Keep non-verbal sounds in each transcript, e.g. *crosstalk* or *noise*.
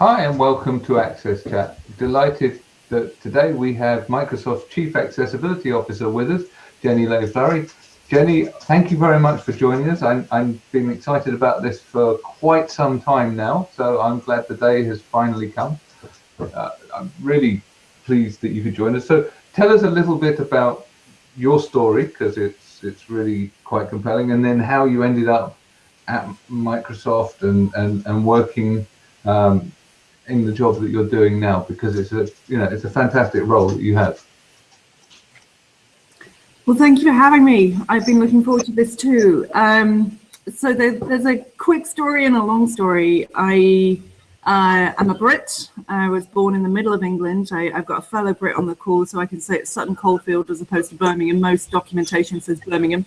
Hi and welcome to Access Chat. Delighted that today we have Microsoft's Chief Accessibility Officer with us, Jenny Lay-Flurrie. Jenny, thank you very much for joining us. I'm, I'm been excited about this for quite some time now, so I'm glad the day has finally come. Uh, I'm really pleased that you could join us. So tell us a little bit about your story, because it's it's really quite compelling, and then how you ended up at Microsoft and, and, and working um, in the job that you're doing now because it's a you know it's a fantastic role that you have. Well, thank you for having me. I've been looking forward to this too. Um, so there, there's a quick story and a long story. I uh, I'm a Brit. I was born in the middle of England. I, have got a fellow Brit on the call, so I can say it's Sutton Coldfield as opposed to Birmingham. Most documentation says Birmingham.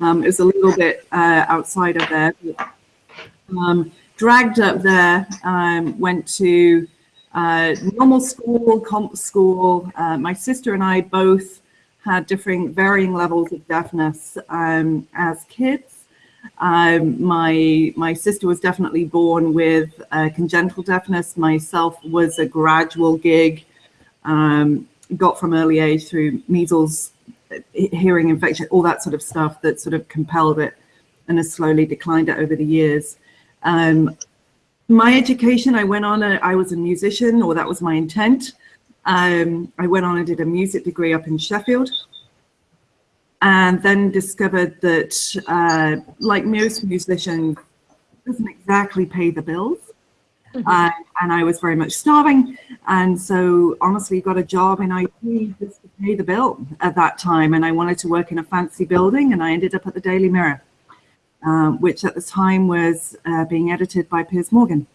Um, it's a little bit uh, outside of there. But, um, dragged up there, um, went to uh, normal school, comp school. Uh, my sister and I both had different varying levels of deafness um, as kids. Um, my my sister was definitely born with uh, congenital deafness. Myself was a gradual gig, um, got from early age through measles, hearing infection, all that sort of stuff that sort of compelled it and has slowly declined it over the years. Um, my education, I went on, a, I was a musician, or that was my intent. Um, I went on and did a music degree up in Sheffield. And then discovered that, uh, like most musicians, doesn't exactly pay the bills. Mm -hmm. uh, and I was very much starving. And so honestly got a job in IT just to pay the bill at that time. And I wanted to work in a fancy building and I ended up at the Daily Mirror um, which at the time was uh, being edited by Piers Morgan.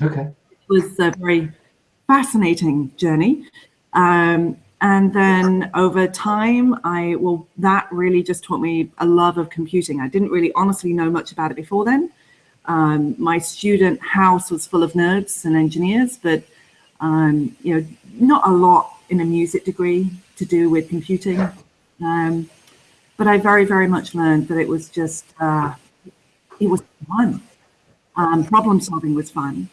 Okay. It was a very fascinating journey. Um, and then over time, I, well, that really just taught me a love of computing. I didn't really honestly know much about it before then. Um, my student house was full of nerds and engineers, but, um, you know, not a lot in a music degree to do with computing. Um, but I very, very much learned that it was just, uh, it was fun. Um, problem solving was fun.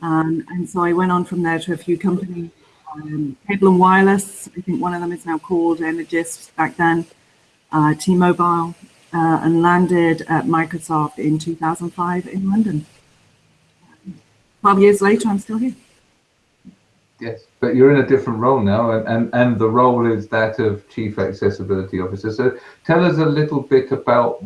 Um, and so I went on from there to a few companies, um, Cable and Wireless, I think one of them is now called Energis back then, uh, T-Mobile, uh, and landed at Microsoft in 2005 in London. 12 years later, I'm still here. Yes, but you're in a different role now, and, and, and the role is that of Chief Accessibility Officer. So tell us a little bit about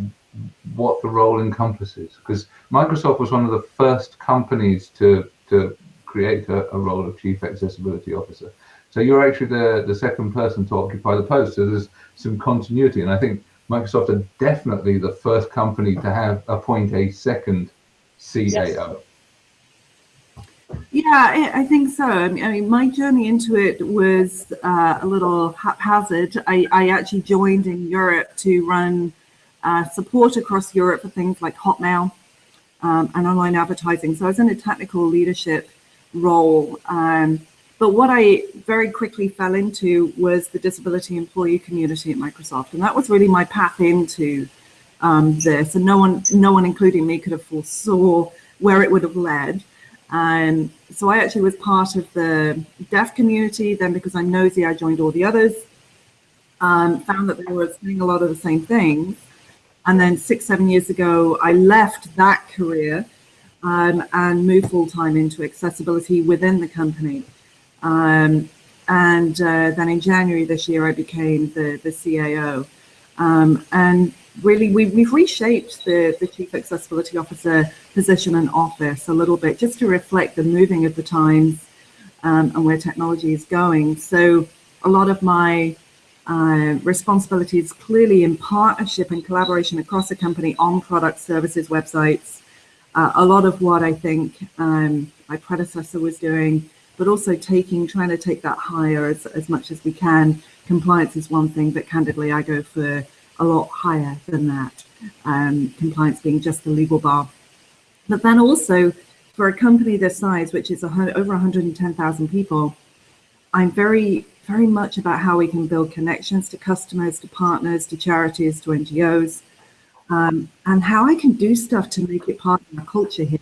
what the role encompasses, because Microsoft was one of the first companies to, to create a, a role of Chief Accessibility Officer. So you're actually the, the second person to occupy the post, so there's some continuity, and I think Microsoft are definitely the first company to have appoint a second CAO. Yes. Yeah, I think so. I mean, my journey into it was uh, a little haphazard. I, I actually joined in Europe to run uh, support across Europe for things like Hotmail um, and online advertising. So I was in a technical leadership role. Um, but what I very quickly fell into was the disability employee community at Microsoft. And that was really my path into um, this. And no one, no one, including me, could have foresaw where it would have led. And so I actually was part of the deaf community. Then because I'm nosy, I joined all the others. Um, found that they were saying a lot of the same things. And then six, seven years ago, I left that career um, and moved full time into accessibility within the company. Um, and uh, then in January this year, I became the, the CAO. Um, and really, we, we've reshaped the, the Chief Accessibility Officer position and office a little bit just to reflect the moving of the times um, and where technology is going. So a lot of my uh, responsibilities clearly in partnership and collaboration across the company on product services websites. Uh, a lot of what I think um, my predecessor was doing, but also taking, trying to take that higher as, as much as we can. Compliance is one thing, but candidly, I go for a lot higher than that. Um, compliance being just the legal bar but then also for a company this size, which is over 110,000 people, I'm very, very much about how we can build connections to customers, to partners, to charities, to NGOs, um, and how I can do stuff to make it part of our culture here.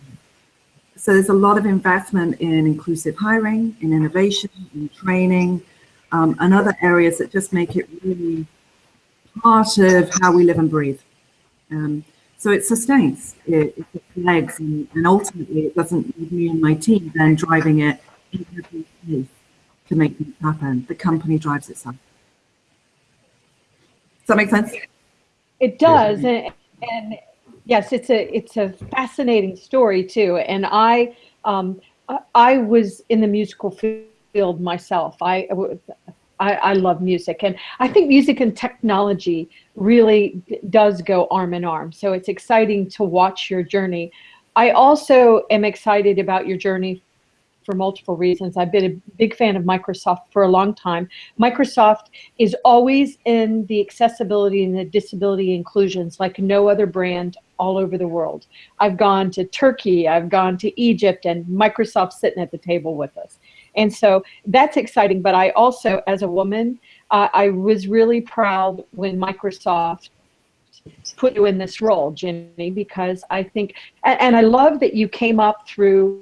so there's a lot of investment in inclusive hiring, in innovation, in training, um, and other areas that just make it really part of how we live and breathe. Um, so it sustains, it, it legs, and, and, ultimately it doesn't need me and my team then driving it to make things happen. The company drives itself. Does that make sense? It does, and, and yes, it's a it's a fascinating story too. And I um, I was in the musical field myself. I, I I love music, and I think music and technology really does go arm in arm. So it's exciting to watch your journey. I also am excited about your journey for multiple reasons. I've been a big fan of Microsoft for a long time. Microsoft is always in the accessibility and the disability inclusions like no other brand all over the world. I've gone to Turkey, I've gone to Egypt, and Microsoft's sitting at the table with us. And so that's exciting. But I also, as a woman, uh, I was really proud when Microsoft put you in this role, Jenny, because I think, and, and I love that you came up through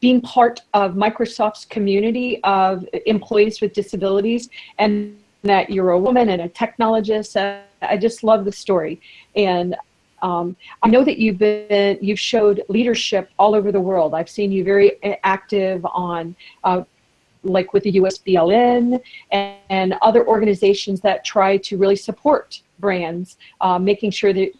being part of Microsoft's community of employees with disabilities and that you're a woman and a technologist. Uh, I just love the story. And um, I know that you've been, you've showed leadership all over the world. I've seen you very active on, uh, like with the USBLN and, and, other organizations that try to really support brands, uh, making sure that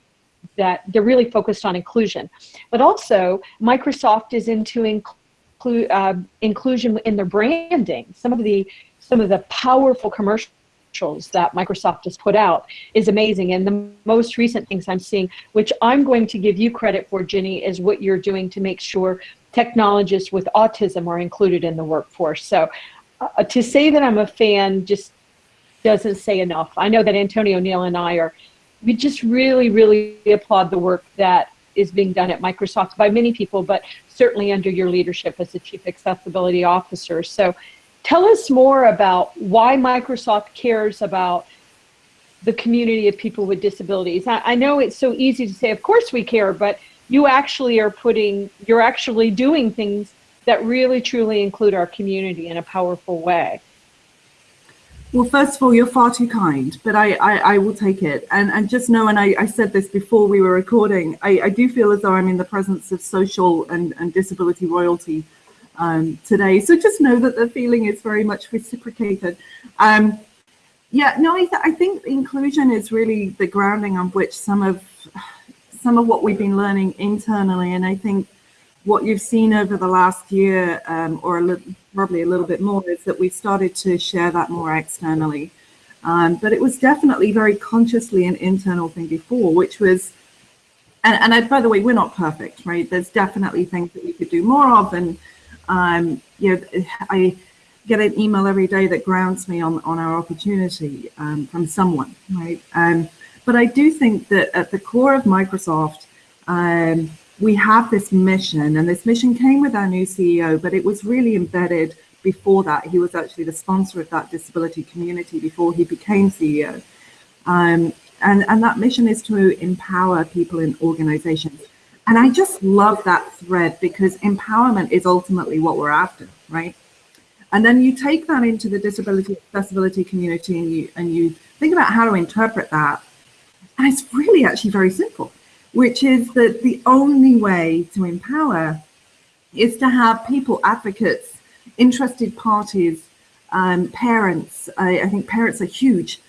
that they're really focused on inclusion. But also, Microsoft is into inclu uh, inclusion in their branding. Some of the some of the powerful commercials that Microsoft has put out is amazing. And the most recent things I'm seeing, which I'm going to give you credit for, Ginny, is what you're doing to make sure technologists with autism are included in the workforce. So uh, to say that I'm a fan just doesn't say enough. I know that Antonio Neil and I are we just really, really applaud the work that is being done at Microsoft by many people, but certainly under your leadership as the Chief Accessibility Officer. So tell us more about why Microsoft cares about the community of people with disabilities. I, I know it's so easy to say, of course we care, but you actually are putting, you're actually doing things that really truly include our community in a powerful way. Well, first of all, you're far too kind, but I, I, I will take it. And, and just know, and I, I said this before we were recording, I, I do feel as though I'm in the presence of social and, and disability royalty um, today. So just know that the feeling is very much reciprocated. Um, yeah, no, I, th I think inclusion is really the grounding on which some of some of what we've been learning internally. And I think what you've seen over the last year, um, or a little, probably a little bit more, is that we've started to share that more externally. Um, but it was definitely very consciously an internal thing before, which was, and, and I, by the way, we're not perfect, right? There's definitely things that we could do more of. And, um, you know, I get an email every day that grounds me on, on our opportunity um, from someone, right? Um, but I do think that at the core of Microsoft, um, we have this mission and this mission came with our new CEO, but it was really embedded before that. He was actually the sponsor of that disability community before he became CEO. Um, and, and that mission is to empower people in organizations. And I just love that thread because empowerment is ultimately what we're after, right? And then you take that into the disability accessibility community and you, and you think about how to interpret that. And it's really actually very simple which is that the only way to empower is to have people, advocates, interested parties, um, parents, I, I, think parents are huge,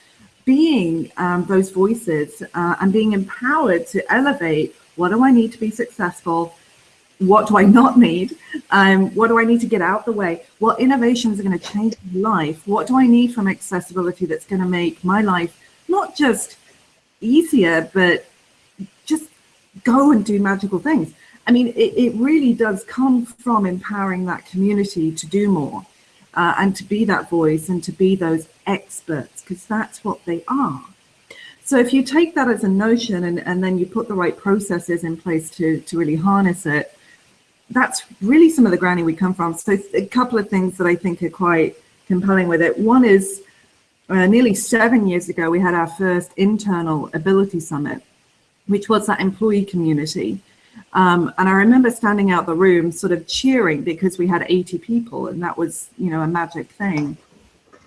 being um, those voices uh, and being empowered to elevate what do I need to be successful? What do I not need? Um, what do I need to get out the way? What innovations are going to change my life? What do I need from accessibility that's going to make my life not just easier, but go and do magical things. I mean, it, it really does come from empowering that community to do more uh, and to be that voice and to be those experts, because that's what they are. So if you take that as a notion and, and then you put the right processes in place to, to really harness it, that's really some of the grounding we come from. So a couple of things that I think are quite compelling with it. One is uh, nearly seven years ago, we had our first internal ability summit which was that employee community. Um, and I remember standing out the room sort of cheering because we had 80 people and that was, you know, a magic thing.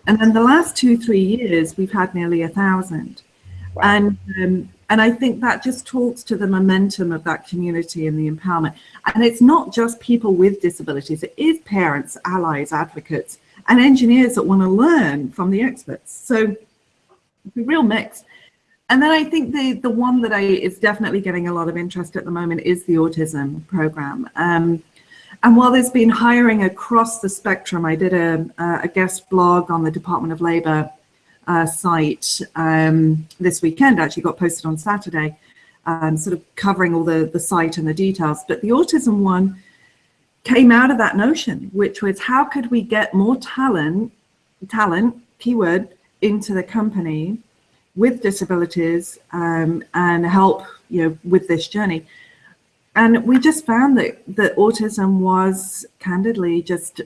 And then the last two, three years, we've had nearly a thousand. Wow. And, um, and I think that just talks to the momentum of that community and the empowerment. And it's not just people with disabilities, it is parents, allies, advocates, and engineers that want to learn from the experts. So it's a real mix. And then I think the, the one that I is definitely getting a lot of interest at the moment is the autism program. Um, and while there's been hiring across the spectrum, I did a, a guest blog on the Department of Labor uh, site um, this weekend, actually got posted on Saturday, um, sort of covering all the, the site and the details. But the autism one came out of that notion, which was how could we get more talent, talent, keyword, into the company with disabilities um, and help you know with this journey. And we just found that that autism was candidly just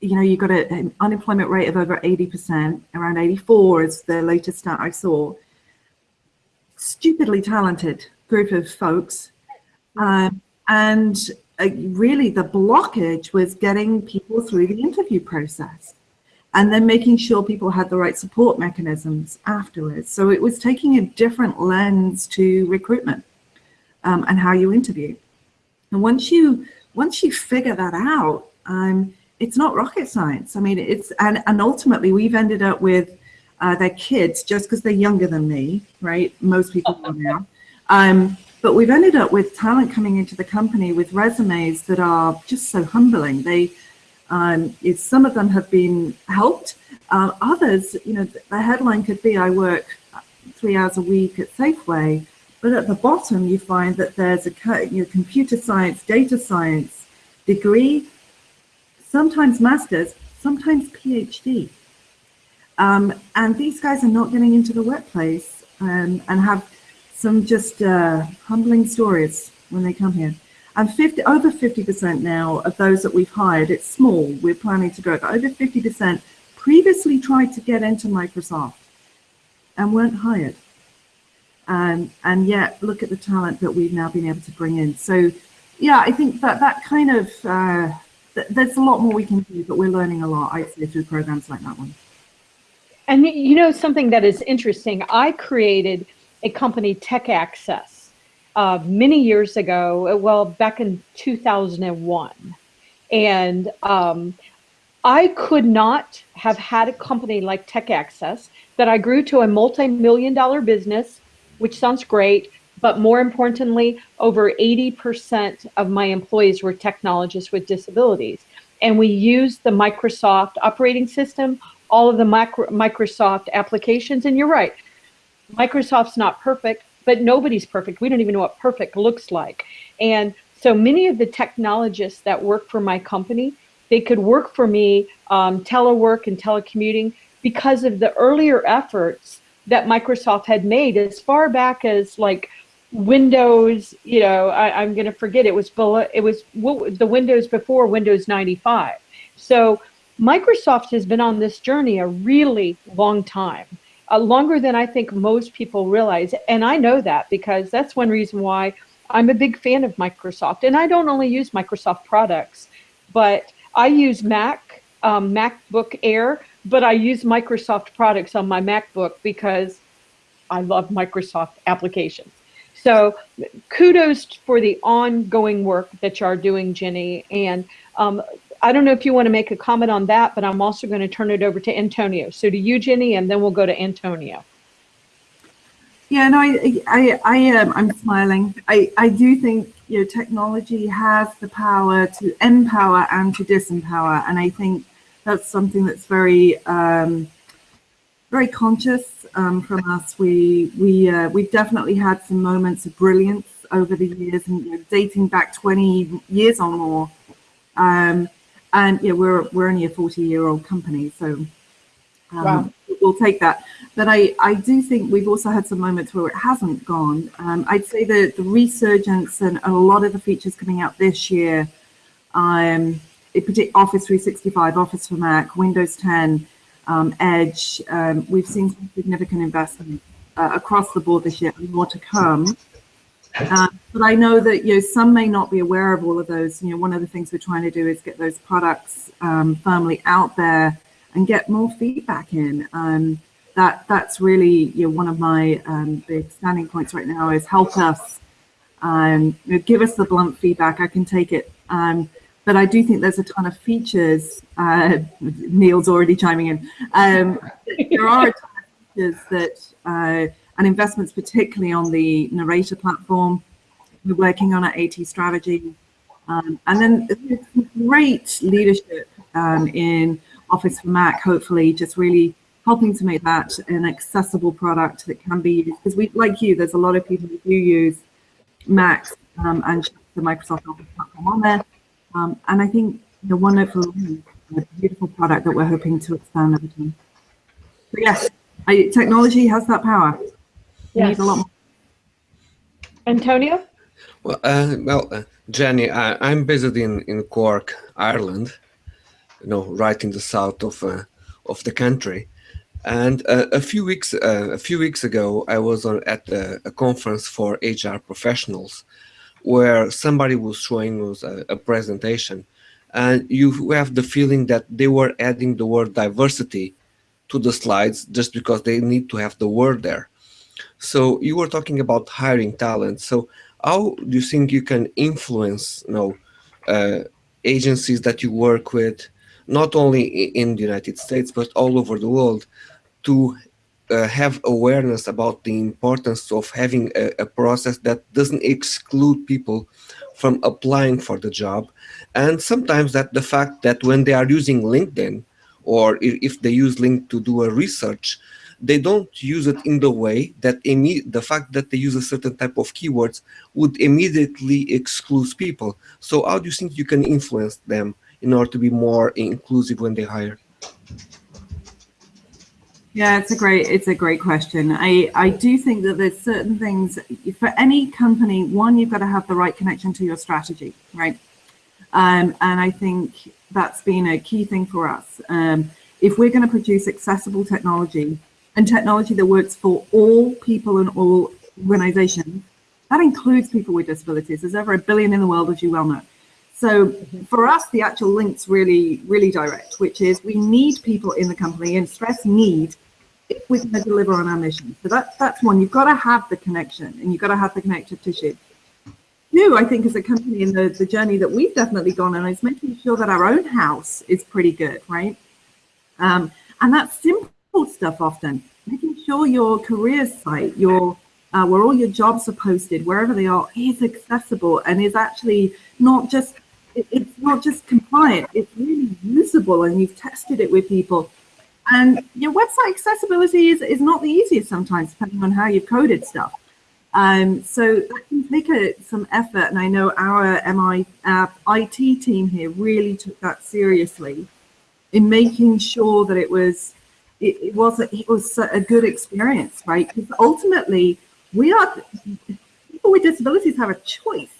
you know you got a, an unemployment rate of over 80 percent around 84 is the latest stat i saw. Stupidly talented group of folks um, and uh, really the blockage was getting people through the interview process and then making sure people had the right support mechanisms afterwards. So it was taking a different lens to recruitment um, and how you interview. And once you once you figure that out, um, it's not rocket science. I mean, it's and and ultimately we've ended up with uh, their kids just because they're younger than me, right? Most people are now. Um, but we've ended up with talent coming into the company with resumes that are just so humbling. They um, some of them have been helped. Uh, others, you know, the headline could be, I work three hours a week at Safeway, but at the bottom you find that there's a you know, computer science, data science degree, sometimes master's, sometimes PhD. Um, and these guys are not getting into the workplace um, and have some just uh, humbling stories when they come here. And 50, over 50% now of those that we've hired, it's small, we're planning to grow, but over 50% previously tried to get into Microsoft and weren't hired. Um, and yet look at the talent that we've now been able to bring in. So yeah, I think that that kind of, uh, th there's a lot more we can do, but we're learning a lot, I say, through programs like that one. And you know, something that is interesting, I created a company, Tech Access, uh, many years ago, well, back in 2001. And um, I could not have had a company like Tech Access that I grew to a multi-million dollar business, which sounds great, but more importantly, over 80% of my employees were technologists with disabilities. And we used the Microsoft operating system, all of the micro Microsoft applications, and you're right, Microsoft's not perfect, but nobody's perfect. We don't even know what perfect looks like. And so many of the technologists that work for my company, they could work for me um, telework and telecommuting because of the earlier efforts that Microsoft had made as far back as like Windows, you know, I, am going to forget it was below, it was what, the Windows before Windows 95. So Microsoft has been on this journey a really long time uh, longer than I think most people realize. And I know that because that's one reason why I'm a big fan of Microsoft. And I don't only use Microsoft products, but I use Mac, um, MacBook Air, but I use Microsoft products on my MacBook because I love Microsoft applications. So kudos for the ongoing work that you are doing, Jenny. And um, I don't know if you want to make a comment on that, but I'm also going to turn it over to Antonio. So to you, Jenny, and then we'll go to Antonio. Yeah, no, I, I, I am. I'm smiling. I, I do think you know technology has the power to empower and to disempower, and I think that's something that's very, um, very conscious um, from us. We, we, uh, we've definitely had some moments of brilliance over the years, and you know, dating back 20 years or more. Um, and yeah, we're we're only a 40 year old company, so um, wow. we'll take that. But I I do think we've also had some moments where it hasn't gone. Um, I'd say the the resurgence and a lot of the features coming out this year, um, Office 365, Office for Mac, Windows 10, um, Edge. Um, we've seen some significant investment uh, across the board this year, and more to come. Uh, but I know that you know some may not be aware of all of those. You know, one of the things we're trying to do is get those products um, firmly out there and get more feedback in. Um, that that's really you know, one of my um, big standing points right now is help us um, you know, give us the blunt feedback. I can take it. Um, but I do think there's a ton of features. Uh, Neil's already chiming in. *laughs* There are features that uh, and investments, particularly on the narrator platform. We're working on our AT strategy. Um, and then great leadership um, in Office for Mac, hopefully just really helping to make that an accessible product that can be used. Because we, like you, there's a lot of people who do use Macs um, and the Microsoft Office platform on there. Um, and I think the for a beautiful product that we're hoping to expand over time. So yes, I, technology has that power. We Yes. need a lot more. Antonio? Well, uh, well, uh, Jenny, I, I'm based in, in Cork, Ireland, you know, right in the south of uh, of the country. And uh, a few weeks uh, a few weeks ago, I was on, at a, a conference for HR professionals, where somebody was showing us a, a presentation, and you have the feeling that they were adding the word diversity to the slides just because they need to have the word there. So you were talking about hiring talent. So how do you think you can influence you know uh, agencies that you work with not only in the united states but all over the world to uh, have awareness about the importance of having a, a process that doesn't exclude people from applying for the job and sometimes that the fact that when they are using linkedin or if they use link to do a research they don't use it in the way that the fact that they use a certain type of keywords would immediately exclude people. So how do you think you can influence them in order to be more inclusive when they hire? Yeah, it's a great it's a great question. I I do think that there's certain things for any company. One, you've got to have the right connection to your strategy, right? Um, and I think that's been a key thing for us. Um, if we're going to produce accessible technology and technology that works for all people and all organizations, that includes people with disabilities. There's over a billion in the world, as you well know. So for us, the actual link's really, really direct, which is we need people in the company and stress need if we're going to deliver on our mission. So that, that's one. You've got to have the connection and you've got to have the connective tissue. Two, I think as a company in the, the journey that we've definitely gone on is making sure that our own house is pretty good, right? Um, and that's simple stuff often. Making sure your career site, your uh, where all your jobs are posted, wherever they are, is accessible and is actually not just it, it's not just compliant, it's really usable and you've tested it with people. And your website accessibility is, is not the easiest sometimes, depending on how you've coded stuff. Um, so that can take a, some effort, and I know our MI our IT team here really took that seriously in making sure that it was it, it was a, it was a good experience, right? Because ultimately, we are people with disabilities have a choice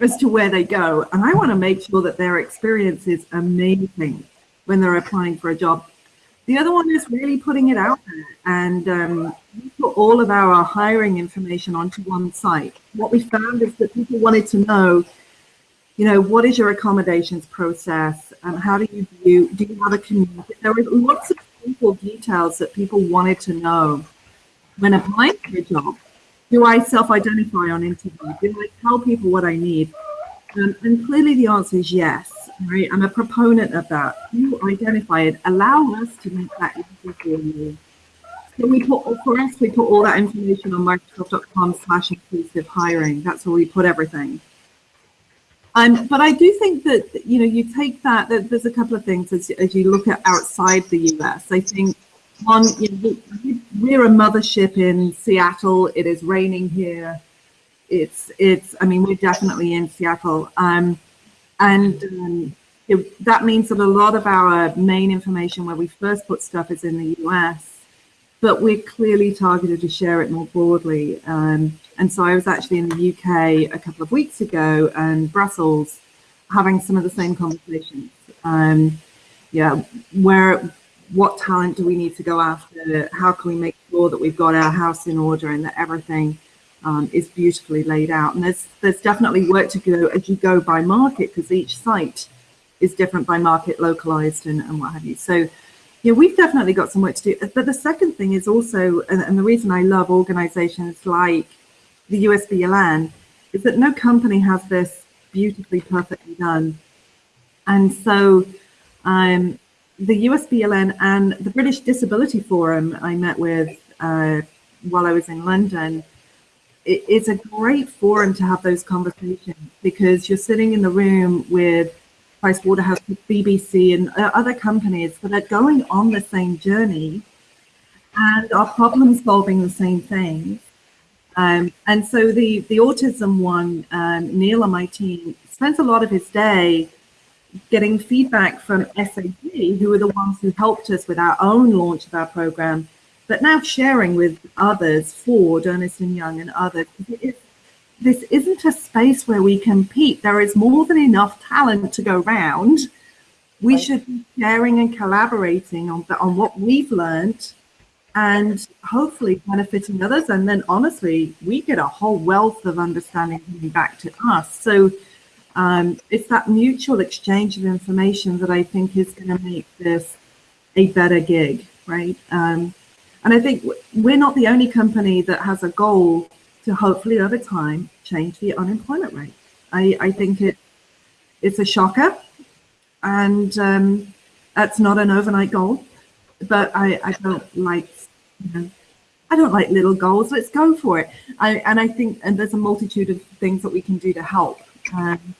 as to where they go, and I want to make sure that their experience is amazing when they're applying for a job. The other one is really putting it out there and um, we put all of our hiring information onto one site. What we found is that people wanted to know, you know, what is your accommodations process? Um, how do you view, do you have a community? There were lots of simple details that people wanted to know when applying for a job. Do I self-identify on interview? Do I tell people what I need? Um, and clearly the answer is yes. Right? I'm a proponent of that. You identify it. Allow us to make that easy for you. So we put, for us, we put all that information on Microsoft.com slash inclusive hiring. That's where we put everything. Um, but I do think that, you know, you take that, that there's a couple of things as, as you look at outside the US. I think one, you know, we- we're a mothership in Seattle. It is raining here. It's, it's, I mean, we're definitely in Seattle. Um, and um, it, that means that a lot of our main information where we first put stuff is in the US, but we're clearly targeted to share it more broadly. Um, and so I was actually in the UK a couple of weeks ago and Brussels having some of the same conversations. Um, yeah, where, what talent do we need to go after? How can we make sure that we've got our house in order and that everything um, is beautifully laid out. And there's there's definitely work to go as you go by market because each site is different by market, localized and, and what have you. So yeah, we've definitely got some work to do. But the second thing is also, and, and the reason I love organizations like the USBLN is that no company has this beautifully, perfectly done. And so um, the USBLN and the Business Disability Forum I met with uh, while I was in London, it, it's a great forum to have those conversations because you're sitting in the room with Pricewaterhouse, BBC, and other companies that are going on the same journey and are problem solving the same things. Um, and so the, the autism one, um, Neil on my team spends a lot of his day getting feedback from SAG, who are the ones who helped us with our own launch of our program, but now sharing with others, Ford, Ernst & Young and others. It, this isn't a space where we compete. There is more than enough talent to go round. We right. should be sharing and collaborating on, on what we've learned and hopefully benefiting others. And then honestly, we get a whole wealth of understanding coming back to us. So um, it's that mutual exchange of information that I think is going to make this a better gig, right? Um, and I think we're not the only company that has a goal to hopefully over time change the unemployment rate. I, I think it it's a shocker and um, that's not an overnight goal, but I, I don't like, you know, I don't like little goals. Let's go for it. I, and I think, and there's a multitude of things that we can do to help um,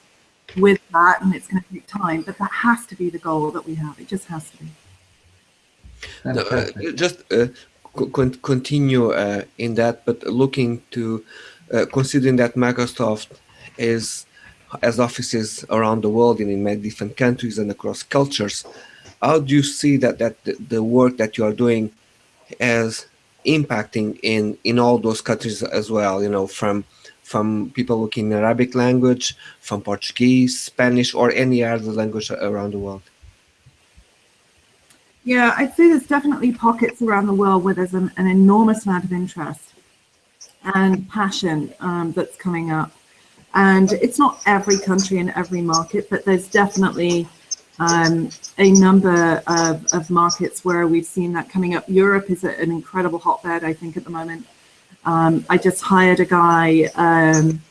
with that, and it's going to take time. But that has to be the goal that we have. It just has to be. No, uh, just uh, con continue uh, in that, but looking to uh, considering that Microsoft is as offices around the world and in many different countries and across cultures, how do you see that that the, work that you are doing as impacting in in all those countries as well? You know, from from people looking in Arabic language, from Portuguese, Spanish, or any other language around the world. Yeah, I'd say there's definitely pockets around the world where there's an, an enormous amount of interest and passion um, that's coming up. And it's not every country and every market, but there's definitely um, a number of, of markets where we've seen that coming up. Europe is an incredible hotbed, I think, at the moment. Um, I just hired a guy um,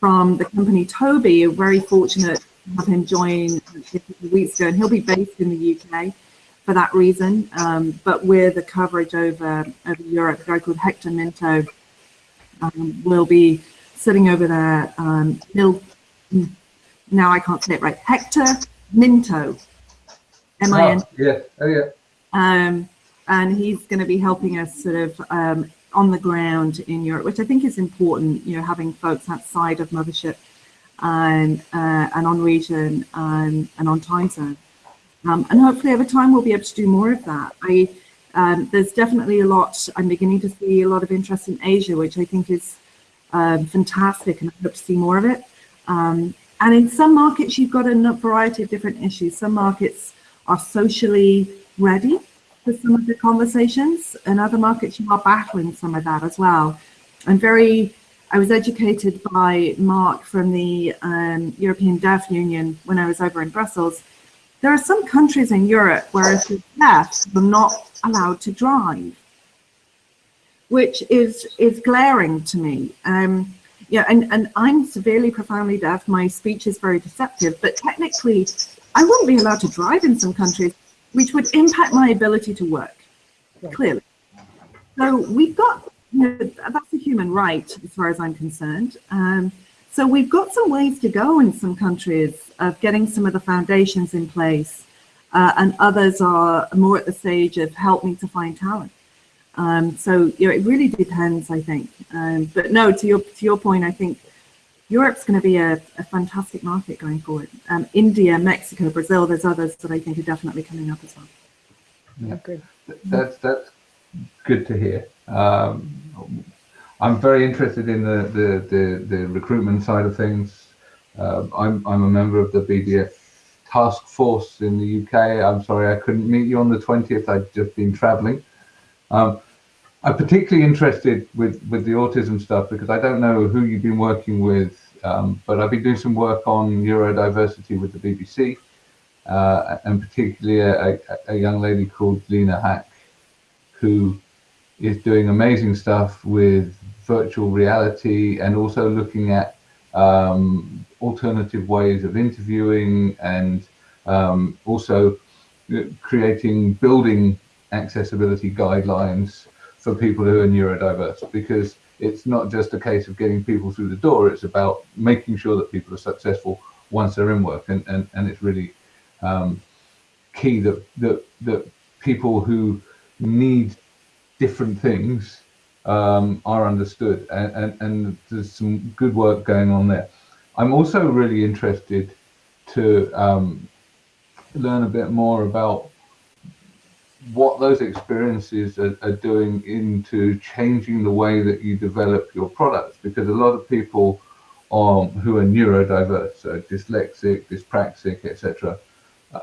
from the company Tobii, very fortunate to have him join a weeks ago, and he'll be based in the UK for that reason. Um, but with the coverage over, over Europe, a guy called Hector Minto um, will be sitting over there. Um, he'll, now I can't say it right, Hector Minto, M-I-N. Oh, yeah, oh yeah. Um, and he's going to be helping us sort of um, on the ground in Europe, which I think is important, you know, having folks outside of Mothership and, uh, and on region and, and on time zone. Um, and hopefully over time we'll be able to do more of that. I, um, there's definitely a lot, I'm beginning to see a lot of interest in Asia, which I think is um, fantastic and I hope to see more of it. And in some markets, you've got a variety of different issues. Some markets are socially ready for some of the conversations and other markets you are battling some of that as well. I'm very, I was educated by Mark from the um, European Deaf Union when I was over in Brussels there are some countries in Europe where if you're deaf, you're not allowed to drive, which is is glaring to me. Um, yeah, and, and I'm severely, profoundly deaf. My speech is very deceptive, but technically, I wouldn't be allowed to drive in some countries, which would impact my ability to work, clearly. So we've got, you know, that's a human right as far as I'm concerned. Um, so we've got some ways to go in some countries of getting some of the foundations in place, uh, and others are more at the stage of help me to find talent. Um, so you know, it really depends, I think. Um, but no, to your to your point, I think Europe's going to be a, a fantastic market going forward. Um, India, Mexico, Brazil, there's others that I think are definitely coming up as well. Yeah. That's that's good to hear. Um, I'm very interested in the, the, the, the recruitment side of things. Uh, I'm, I'm a member of the BDF task force in the UK. I'm sorry I couldn't meet you on the 20th. I'd just been traveling. Um, I'm particularly interested with, with the autism stuff because I don't know who you've been working with, um, but I've been doing some work on neurodiversity with the BBC, uh, and particularly a, a, young lady called Leena Haque, who is doing amazing stuff with virtual reality and also looking at um, alternative ways of interviewing and um, also creating building accessibility guidelines for people who are neurodiverse because it's not just a case of getting people through the door it's about making sure that people are successful once they're in work and and, and it's really um, key that, that that people who need different things um, are understood and, and, and there's some good work going on there. I'm also really interested to um, learn a bit more about what those experiences are, are, doing into changing the way that you develop your products because a lot of people um, who are neurodiverse, so dyslexic, dyspraxic, etc., uh,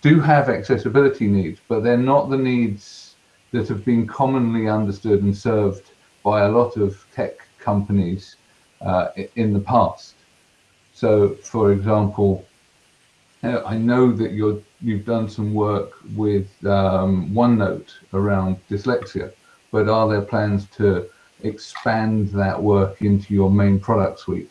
do have accessibility needs, but they're not the needs that have been commonly understood and served by a lot of tech companies uh, in the past. So, for example, I know that you're you've done some work with um, OneNote around dyslexia, but are there plans to expand that work into your main product suite?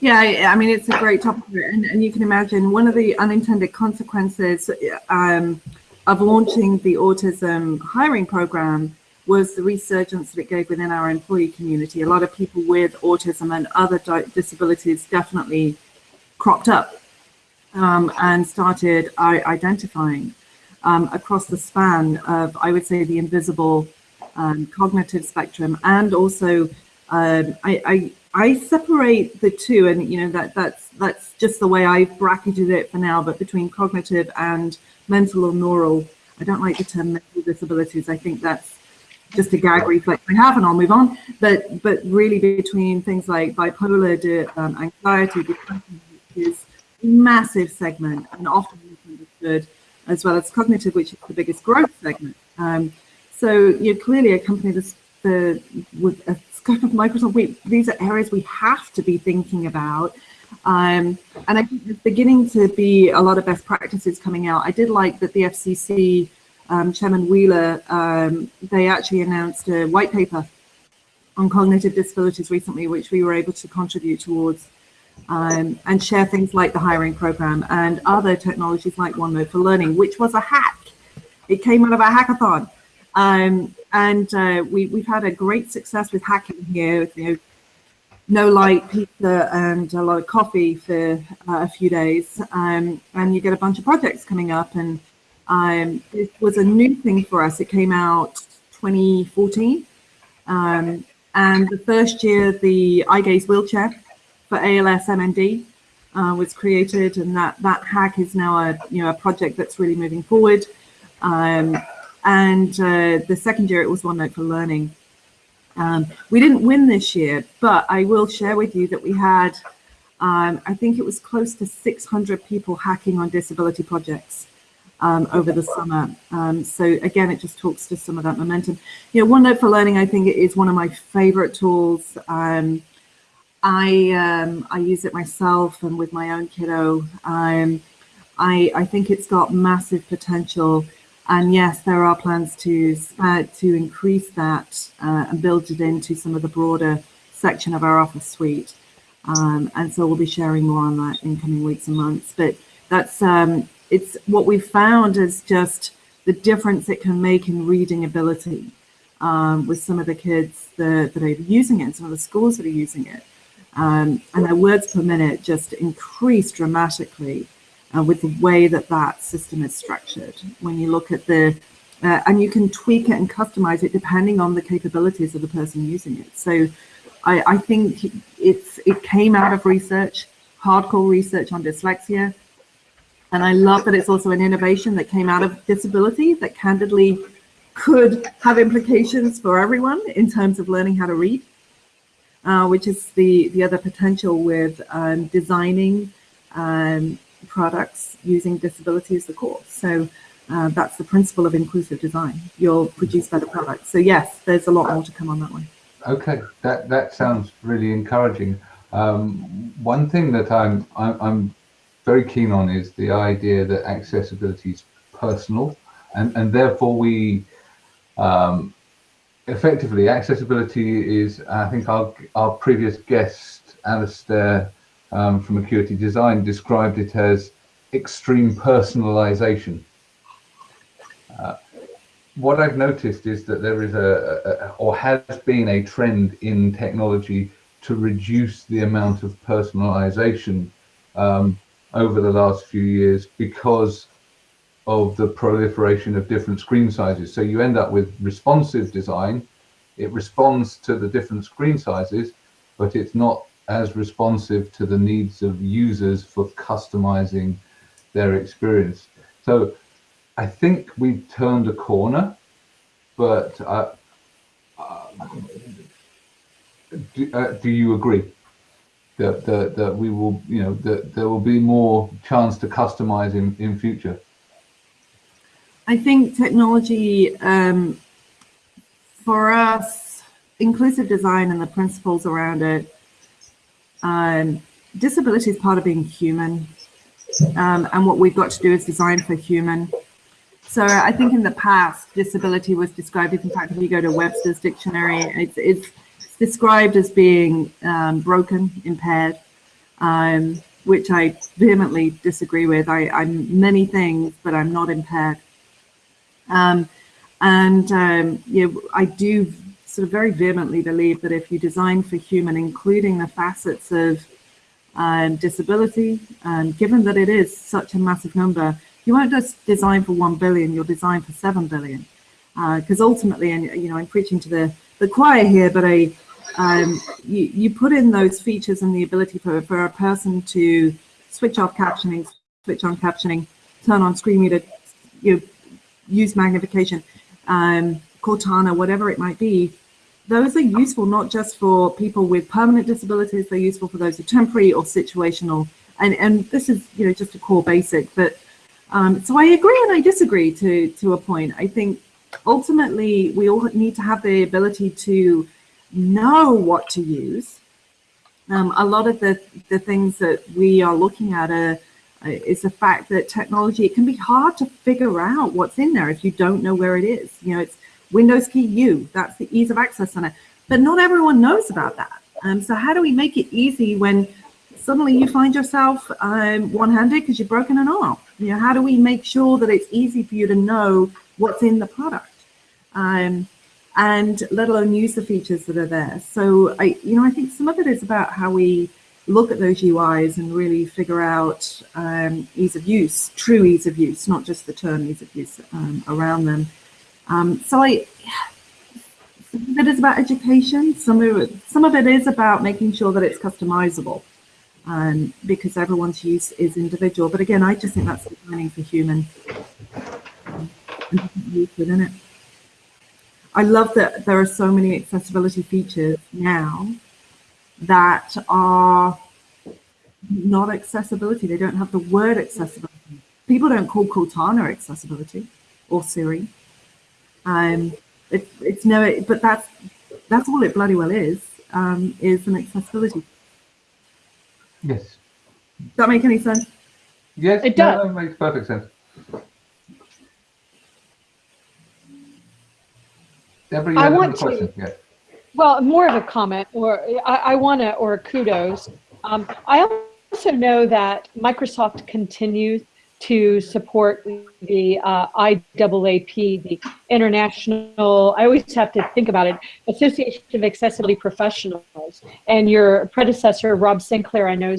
Yeah, I mean, it's a great topic, and, and you can imagine one of the unintended consequences um, of launching the autism hiring program was the resurgence that it gave within our employee community. A lot of people with autism and other disabilities definitely cropped up um, and started identifying um, across the span of, I would say, the invisible um, cognitive spectrum, and also um, I, I, I separate the two, and you know that that's that's just the way I've bracketed it for now. But between cognitive and mental or neural, I don't like the term mental disabilities. I think that's just a gag reflex I have, and I'll move on. But but really between things like bipolar um, anxiety, depression, is a massive segment and often misunderstood, as well as cognitive, which is the biggest growth segment. Um, so you're clearly a company that's the, with a scope of Microsoft. We, these are areas we have to be thinking about. Um, and I think there's beginning to be a lot of best practices coming out. I did like that the FCC um, Chairman Wheeler, um, they actually announced a white paper on cognitive disabilities recently, which we were able to contribute towards um, and share things like the hiring program and other technologies like OneNote for Learning, which was a hack. It came out of a hackathon. Um, and uh, we, we've had a great success with hacking here, you know, no light pizza and a lot of coffee for uh, a few days. Um, and you get a bunch of projects coming up. And um, it was a new thing for us. It came out 2014. Um, and the first year, the eye gaze wheelchair for ALS MND uh, was created, and that that hack is now a you know a project that's really moving forward. Um, and uh, the second year it was OneNote for Learning. Um, we didn't win this year, but I will share with you that we had, um, I think it was close to 600 people hacking on disability projects um, over the summer. Um, so again, it just talks to some of that momentum. You know, OneNote for Learning, I think it is one of my favorite tools. Um, I um, I use it myself and with my own kiddo. Um, I I think it's got massive potential, and yes, there are plans to uh, to increase that uh, and build it into some of the broader section of our office suite. Um, and so we'll be sharing more on that in coming weeks and months. But that's um, it's what we've found is just the difference it can make in reading ability um, with some of the kids that, that are using it, some of the schools that are using it. Um, and their words per minute just increase dramatically uh, with the way that that system is structured. When you look at the, uh, and you can tweak it and customize it depending on the capabilities of the person using it. So I, I think it's it came out of research, hardcore research on dyslexia. And I love that it's also an innovation that came out of disability that candidly could have implications for everyone in terms of learning how to read uh, which is the, the other potential with um, designing um, products using disability as the core. So uh, that's the principle of inclusive design. You'll produce better products. So yes, there's a lot more to come on that one. Okay, that that sounds really encouraging. Um, one thing that I'm, I'm very keen on is the idea that accessibility is personal, and and therefore we um, effectively accessibility is. I think our our previous guest Alistair um, from Acuity Design described it as extreme personalization. Uh, what I've noticed is that there is a, a, or has been a trend in technology to reduce the amount of personalization um, over the last few years because of the proliferation of different screen sizes. So you end up with responsive design. It responds to the different screen sizes, but it's not as responsive to the needs of users for customizing their experience. So I think we've turned a corner, but uh, uh, do, uh, do, you agree that, that, that we will, you know, that there will be more chance to customize in, in future? I think technology um, for us, inclusive design and the principles around it, um, disability is part of being human. Um, and what we've got to do is design for human. So I think in the past, disability was described, in fact, if you go to Webster's dictionary, it's, it's described as being um, broken, impaired, um, which I vehemently disagree with. I, am many things, but I'm not impaired. Um, and um, I do sort of very vehemently believe that if you design for human, including the facets of um, disability, and given that it is such a massive number, you won't just design for 1 billion, you'll design for 7 billion. Because uh, ultimately, and you know, I'm preaching to the, the choir here, but I, um, you, you put in those features and the ability for, for a person to switch off captioning, switch on captioning, turn on screen reader, you know, use magnification, um, Cortana, whatever it might be, those are useful not just for people with permanent disabilities, they're useful for those with temporary or situational. And, and this is, you know, just a core basic, but um, so I agree and I disagree to, to a point. I think ultimately we all need to have the ability to know what to use. Um, a lot of the, the things that we are looking at are, is the fact that technology, it can be hard to figure out what's in there if you don't know where it is. You know, it's Windows key U, that's the ease of access on it. But not everyone knows about that. Um, so how do we make it easy when suddenly you find yourself um, one-handed because you've broken an arm? You know, how do we make sure that it's easy for you to know what's in the product? Um, and let alone use the features that are there. So I, you know, I think some of it is about how we look at those UIs and really figure out um, ease of use, true ease of use, not just the term ease of use um, around them. Um, so I, some of it is about education. Some of it, some of it is about making sure that it's customizable um, because everyone's use is individual. But again, I just think that's designing for human within it. I love that there are so many accessibility features now that are not accessibility. They don't have the word accessibility. People don't call Cortana accessibility or Siri. Um, it, it's no, but that's that's all it bloody well is. Um, is an accessibility Yes. Does that make any sense? Yes, it does. No, that makes perfect sense. Deborah, you I want to, yeah. Well, more of a comment, or I, I want to, or kudos. Um, I also know that Microsoft continues to support the uh, IAAP, the International, I always have to think about it, Association of Accessibility Professionals. And your predecessor, Rob Sinclair, I know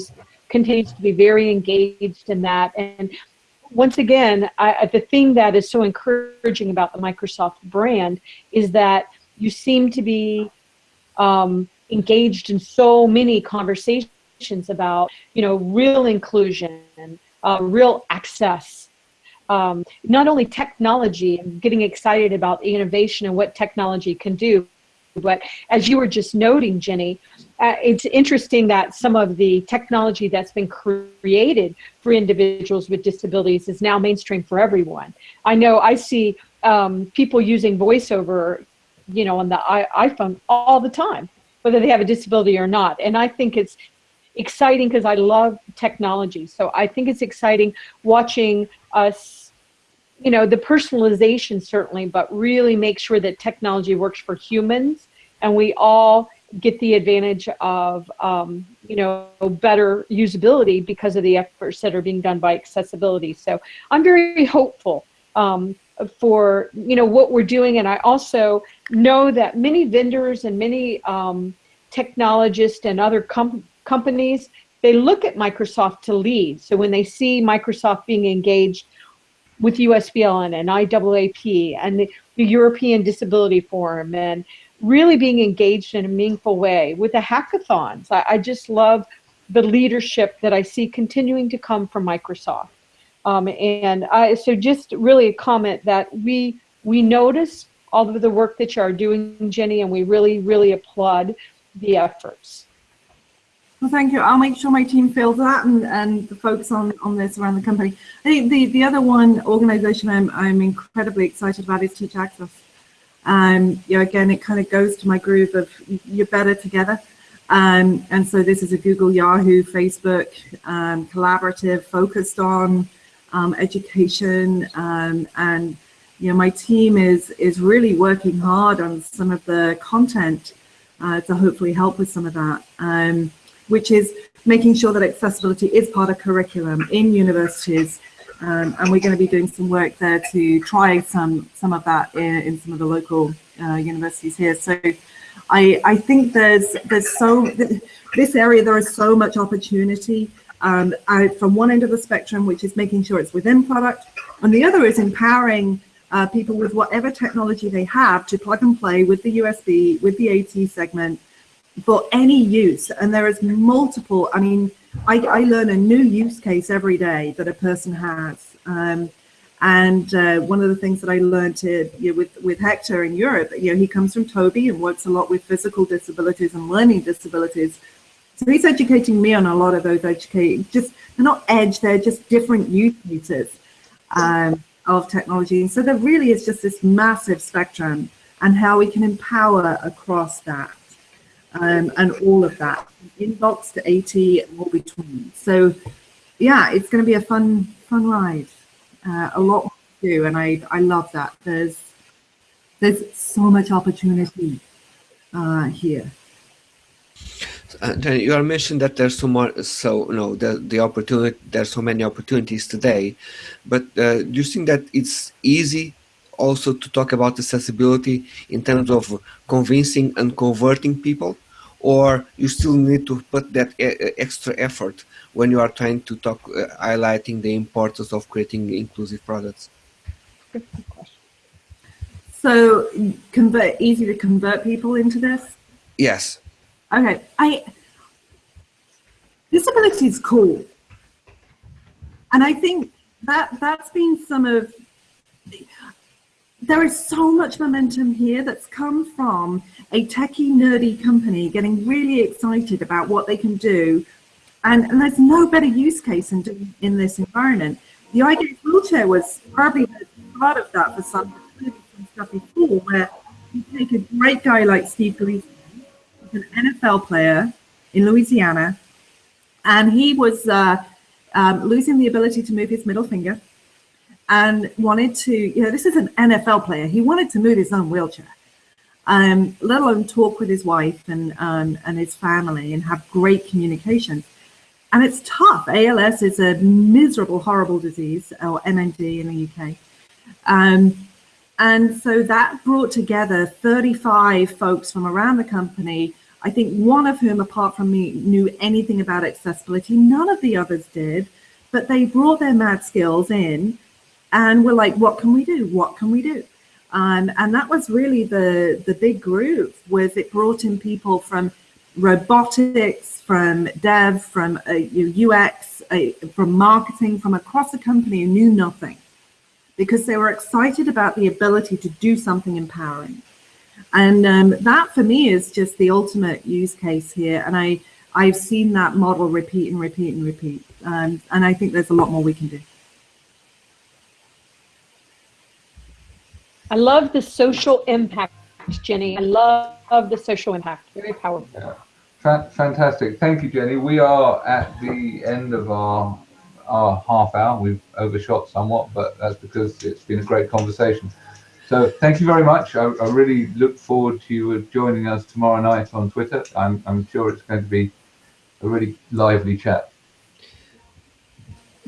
continues to be very engaged in that. And once again, I, the thing that is so encouraging about the Microsoft brand is that you seem to be um, engaged in so many conversations about, you know, real inclusion, uh, real access. Um, not only technology and getting excited about innovation and what technology can do, But as you were just noting, Jenny, uh, it's interesting that some of the technology that's been created for individuals with disabilities is now mainstream for everyone. I know I see um, people using voiceover, you know, on the iPhone all the time, whether they have a disability or not. And I think it's exciting because I love technology. So I think it's exciting watching us, you know, the personalization certainly, but really make sure that technology works for humans and we all get the advantage of, um, you know, better usability because of the efforts that are being done by accessibility. So I'm very hopeful um, for, you know, what we're doing. And I also know that many vendors and many um, technologists and other com companies, they look at Microsoft to lead. So when they see Microsoft being engaged with USBL and IAAP and the, the European Disability Forum and really being engaged in a meaningful way with the hackathons. I, I just love the leadership that I see continuing to come from Microsoft. Um, and I, so just really a comment that we, we notice all of the work that you are doing, Jenny, and we really, really applaud the efforts. Well, thank you. I'll make sure my team feels that and, and the folks on, on this around the company. I think the, the other one organization I'm, I'm incredibly excited about is Teach Access. Um, you know, again, it kind of goes to my groove of you're better together. Um, and so this is a Google, Yahoo, Facebook um, collaborative focused on um, education. Um, and, you know, my team is, is really working hard on some of the content uh, to hopefully help with some of that, um, which is making sure that accessibility is part of curriculum in universities um, and we're going to be doing some work there to try some some of that in, in some of the local uh, universities here. So I, I think there's there's so this area there is so much opportunity um, from one end of the spectrum, which is making sure it's within product, and the other is empowering uh, people with whatever technology they have to plug and play with the USB, with the AT segment for any use. And there is multiple, I mean, I, I learn a new use case every day that a person has. Um, and uh, one of the things that I learned to, you know, with, with Hector in Europe, you know, he comes from Tobii and works a lot with physical disabilities and learning disabilities. So he's educating me on a lot of those educate, just, they're not edge, they're just different use cases um, of technology. And so there really is just this massive spectrum and how we can empower across that um, and all of that, inbox to AT and all between. So yeah, it's going to be a fun, fun ride. Uh, a lot to do, and I, I love that. There's, there's so much opportunity uh, here. Uh, then you are mentioned that there's so much, so you know, the the opportunity. There's so many opportunities today, but uh, do you think that it's easy also to talk about accessibility in terms of convincing and converting people? or you still need to put that extra effort when you are trying to talk, uh, highlighting the importance of creating inclusive products? So convert easy to convert people into this? Yes. Okay. I disability is cool. And I think that that's been some of there is so much momentum here that's come from a techie nerdy company getting really excited about what they can do and, and there's no better use case in, in this environment. The Eye Gaze wheelchair was probably part of that for some, stuff before where you take a great guy like Steve Gleason, an NFL player in Louisiana, and he was uh, um, losing the ability to move his middle finger and wanted to, you know, this is an NFL player. He wanted to move his own wheelchair, um, let alone talk with his wife and, um, and his family and have great communication. And it's tough. ALS is a miserable, horrible disease, or MND in the UK. Um, and so that brought together 35 folks from around the company, I think one of whom, apart from me, knew anything about accessibility. None of the others did, but they brought their mad skills in and we're like, what can we do? What can we do? And, and that was really the, the big groove was it brought in people from robotics, from dev, from uh, UX, uh, from marketing, from across the company who knew nothing because they were excited about the ability to do something empowering. And um, that for me is just the ultimate use case here. And I, I've seen that model repeat and repeat and repeat. Um, and I think there's a lot more we can do. I love the social impact, Jenny. I love the social impact. Very powerful. Fa- Fantastic. Thank you, Jenny. We are at the end of our our half hour. We've overshot somewhat, but that's because it's been a great conversation. So thank you very much. I, I really look forward to you joining us tomorrow night on Twitter. I'm, I'm sure it's going to be a really lively chat.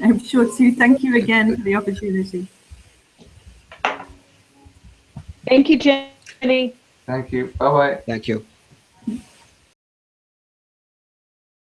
I'm sure, too. Thank you again for the opportunity. Thank you, Jenny. Thank you. Bye bye. Thank you.